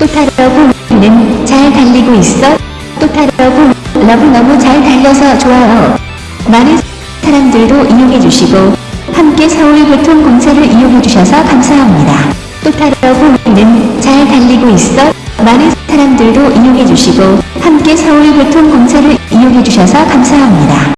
또타레고는 잘 달리고 있어. 또타러브 러브 너무 잘 달려서 좋아요. 많은 사람들도 이용해주시고 함께 서울교통공사를 이용해주셔서 감사합니다. 또타레고는 잘 달리고 있어. 많은 사람들도 이용해주시고 함께 서울교통공사를 이용해주셔서 감사합니다.